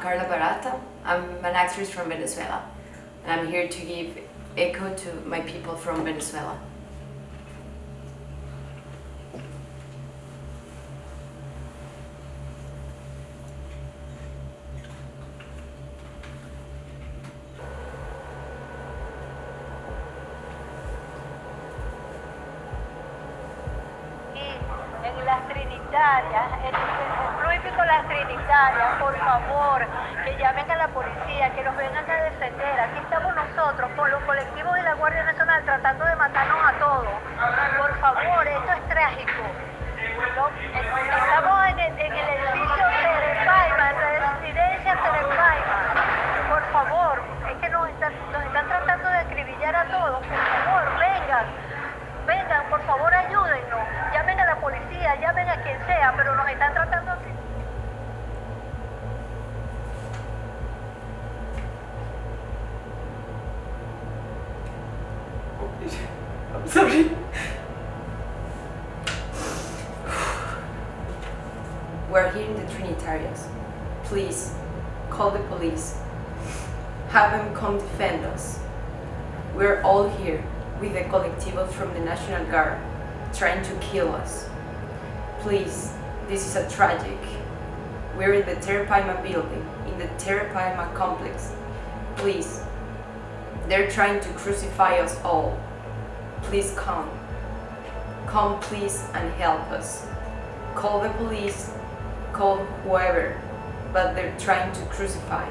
Carla Barata. I'm an actress from Venezuela, and I'm here to give echo to my people from Venezuela. en las Trinitarias, Hípico Las Trinitarias, por favor, que llamen a la policía, que nos vengan a defender. Aquí estamos nosotros, con los colectivos de la Guardia Nacional, tratando de matarnos a todos. Por favor, esto es trágico. Estamos en el, en el edificio Terepaima, en la residencia Terepaima. Por favor, es que nos están, tratando de acribillar a todos. Por favor, vengan. Vengan, por favor, ayúdennos. Llamen a la policía, llamen a quien sea, pero nos están tratando así. I'm sorry. We're here in the Trinitarians. Please, call the police. Have them come defend us. We're all here with the colectivos from the National Guard trying to kill us. Please, this is a tragic. We're in the Terepaima building, in the Terepaima complex. Please, they're trying to crucify us all. Please come. Come please and help us. Call the police, call whoever, but they're trying to crucify